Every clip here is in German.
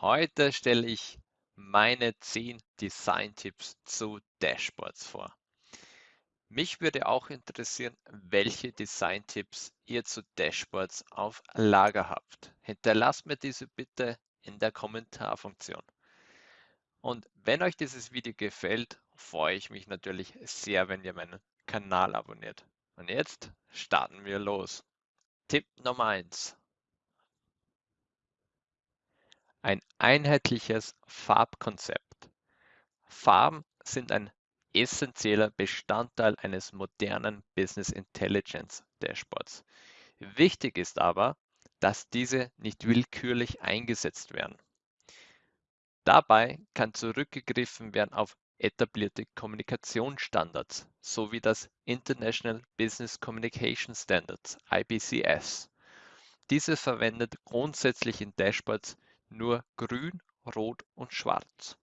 Heute stelle ich meine 10 Design-Tipps zu Dashboards vor. Mich würde auch interessieren, welche Design-Tipps ihr zu Dashboards auf Lager habt. Hinterlasst mir diese bitte in der Kommentarfunktion. Und wenn euch dieses Video gefällt, freue ich mich natürlich sehr, wenn ihr meinen Kanal abonniert. Und jetzt starten wir los. Tipp Nummer 1. Ein einheitliches Farbkonzept. Farben sind ein essentieller Bestandteil eines modernen Business Intelligence Dashboards. Wichtig ist aber, dass diese nicht willkürlich eingesetzt werden. Dabei kann zurückgegriffen werden auf etablierte Kommunikationsstandards sowie das International Business Communication Standards IBCS. Diese verwendet grundsätzlich in Dashboards nur Grün, Rot und Schwarz.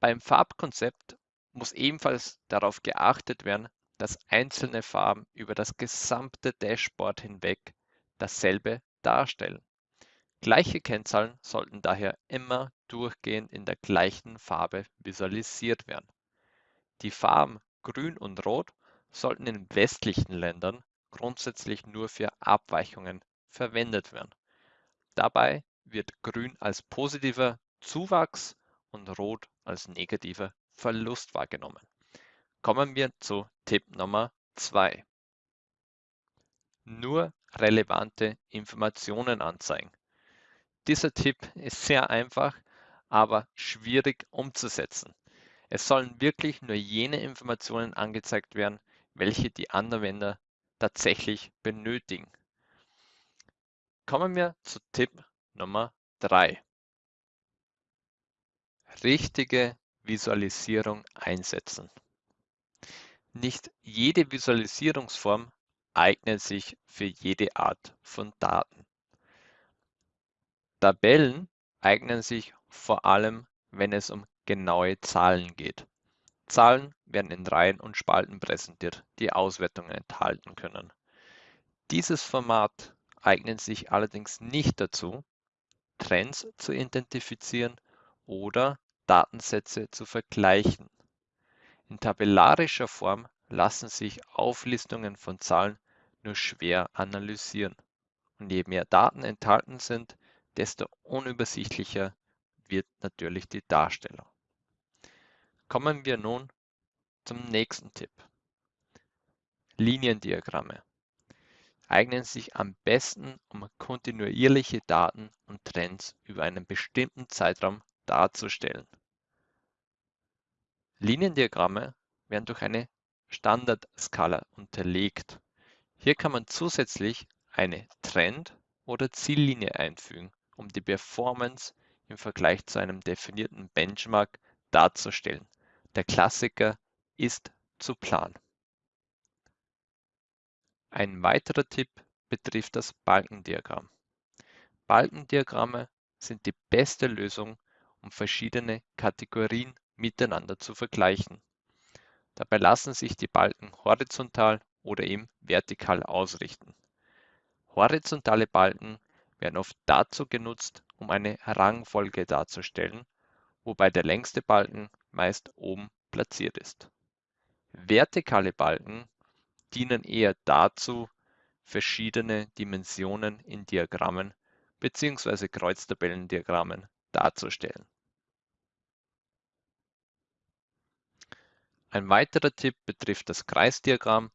Beim Farbkonzept muss ebenfalls darauf geachtet werden, dass einzelne Farben über das gesamte Dashboard hinweg dasselbe darstellen. Gleiche Kennzahlen sollten daher immer durchgehend in der gleichen Farbe visualisiert werden. Die Farben Grün und Rot sollten in westlichen Ländern grundsätzlich nur für Abweichungen verwendet werden. Dabei wird Grün als positiver Zuwachs und Rot als negativer Verlust wahrgenommen. Kommen wir zu Tipp Nummer 2. Nur relevante Informationen anzeigen. Dieser Tipp ist sehr einfach, aber schwierig umzusetzen. Es sollen wirklich nur jene Informationen angezeigt werden, welche die Anwender tatsächlich benötigen. Kommen wir zu Tipp Nummer 3. Richtige Visualisierung einsetzen. Nicht jede Visualisierungsform eignet sich für jede Art von Daten. Tabellen eignen sich vor allem, wenn es um genaue Zahlen geht. Zahlen werden in Reihen und Spalten präsentiert, die Auswertungen enthalten können. Dieses Format eignen sich allerdings nicht dazu, Trends zu identifizieren oder Datensätze zu vergleichen. In tabellarischer Form lassen sich Auflistungen von Zahlen nur schwer analysieren. Und je mehr Daten enthalten sind, desto unübersichtlicher wird natürlich die Darstellung. Kommen wir nun zum nächsten Tipp. Liniendiagramme eignen sich am besten, um kontinuierliche Daten und Trends über einen bestimmten Zeitraum darzustellen. Liniendiagramme werden durch eine Standardskala unterlegt. Hier kann man zusätzlich eine Trend- oder Ziellinie einfügen, um die Performance im Vergleich zu einem definierten Benchmark darzustellen. Der Klassiker ist zu planen. Ein weiterer Tipp betrifft das Balkendiagramm. Balkendiagramme sind die beste Lösung, um verschiedene Kategorien miteinander zu vergleichen. Dabei lassen sich die Balken horizontal oder eben vertikal ausrichten. Horizontale Balken werden oft dazu genutzt, um eine Rangfolge darzustellen, wobei der längste Balken meist oben platziert ist. Vertikale Balken dienen eher dazu, verschiedene Dimensionen in Diagrammen bzw. Kreuztabellendiagrammen darzustellen. Ein weiterer Tipp betrifft das Kreisdiagramm.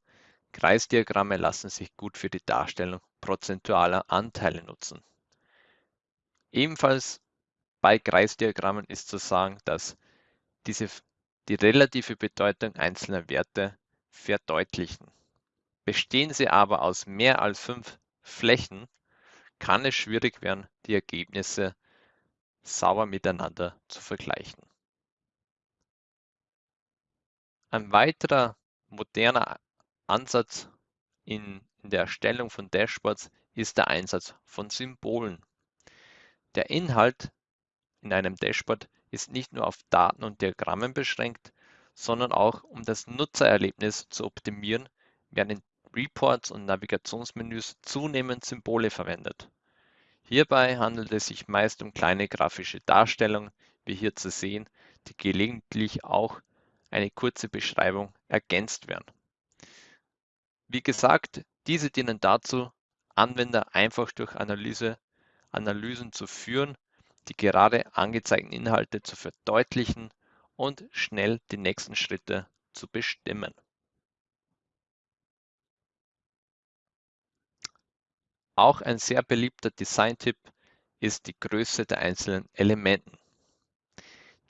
Kreisdiagramme lassen sich gut für die Darstellung prozentualer Anteile nutzen. Ebenfalls bei Kreisdiagrammen ist zu sagen, dass diese die relative Bedeutung einzelner Werte verdeutlichen. Bestehen sie aber aus mehr als fünf Flächen, kann es schwierig werden, die Ergebnisse sauber miteinander zu vergleichen. Ein weiterer moderner Ansatz in, in der Erstellung von Dashboards ist der Einsatz von Symbolen. Der Inhalt in einem Dashboard ist nicht nur auf Daten und Diagrammen beschränkt, sondern auch um das Nutzererlebnis zu optimieren, werden Reports und Navigationsmenüs zunehmend Symbole verwendet. Hierbei handelt es sich meist um kleine grafische Darstellungen, wie hier zu sehen, die gelegentlich auch eine kurze Beschreibung ergänzt werden. Wie gesagt, diese dienen dazu, Anwender einfach durch Analyse, Analysen zu führen, die gerade angezeigten Inhalte zu verdeutlichen und schnell die nächsten Schritte zu bestimmen. Auch ein sehr beliebter Design-Tipp ist die Größe der einzelnen Elementen.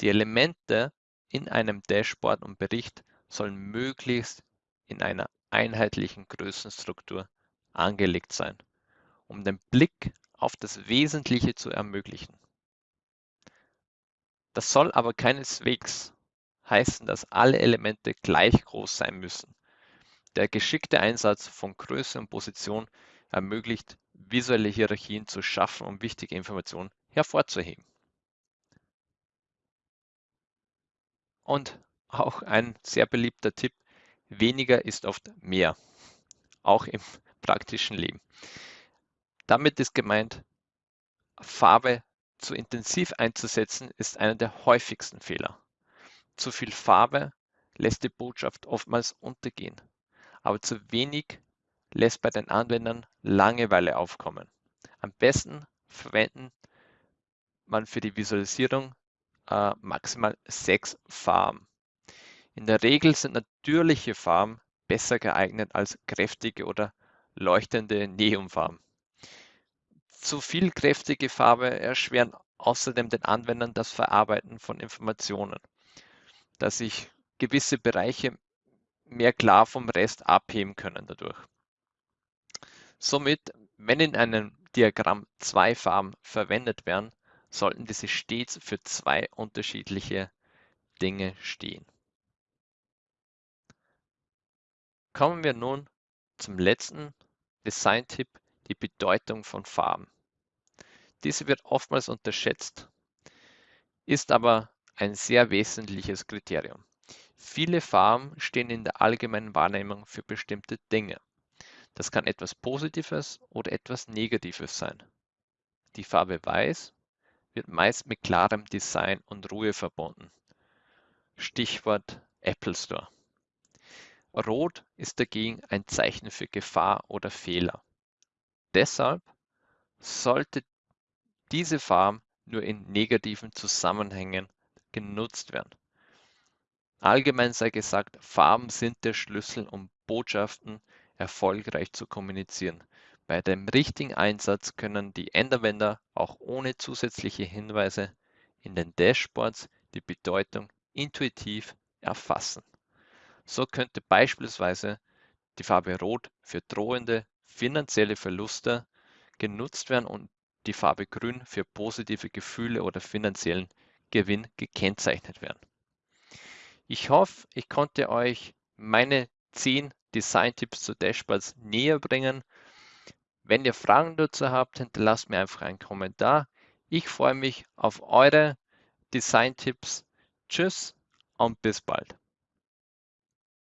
Die Elemente in einem Dashboard und Bericht sollen möglichst in einer einheitlichen Größenstruktur angelegt sein, um den Blick auf das Wesentliche zu ermöglichen. Das soll aber keineswegs heißen, dass alle Elemente gleich groß sein müssen. Der geschickte Einsatz von Größe und Position ermöglicht, visuelle Hierarchien zu schaffen, um wichtige Informationen hervorzuheben. Und auch ein sehr beliebter Tipp, weniger ist oft mehr, auch im praktischen Leben. Damit ist gemeint, Farbe zu intensiv einzusetzen, ist einer der häufigsten Fehler. Zu viel Farbe lässt die Botschaft oftmals untergehen, aber zu wenig lässt bei den Anwendern Langeweile aufkommen. Am besten verwenden man für die Visualisierung äh, maximal sechs Farben. In der Regel sind natürliche Farben besser geeignet als kräftige oder leuchtende Neonfarben. Zu viel kräftige Farbe erschweren außerdem den Anwendern das Verarbeiten von Informationen, da sich gewisse Bereiche mehr klar vom Rest abheben können dadurch. Somit, wenn in einem Diagramm zwei Farben verwendet werden, sollten diese stets für zwei unterschiedliche Dinge stehen. Kommen wir nun zum letzten Design-Tipp, die Bedeutung von Farben. Diese wird oftmals unterschätzt, ist aber ein sehr wesentliches Kriterium. Viele Farben stehen in der allgemeinen Wahrnehmung für bestimmte Dinge. Das kann etwas Positives oder etwas Negatives sein. Die Farbe Weiß wird meist mit klarem Design und Ruhe verbunden. Stichwort Apple Store. Rot ist dagegen ein Zeichen für Gefahr oder Fehler. Deshalb sollte diese Farbe nur in negativen Zusammenhängen genutzt werden. Allgemein sei gesagt, Farben sind der Schlüssel, um Botschaften erfolgreich zu kommunizieren. Bei dem richtigen Einsatz können die Endanwender auch ohne zusätzliche Hinweise in den Dashboards die Bedeutung intuitiv erfassen. So könnte beispielsweise die Farbe Rot für drohende finanzielle Verluste genutzt werden und die Farbe Grün für positive Gefühle oder finanziellen Gewinn gekennzeichnet werden. Ich hoffe, ich konnte euch meine 10 Design-Tipps zu Dashboards näher bringen. Wenn ihr Fragen dazu habt, hinterlasst mir einfach einen Kommentar. Ich freue mich auf eure Design-Tipps. Tschüss und bis bald.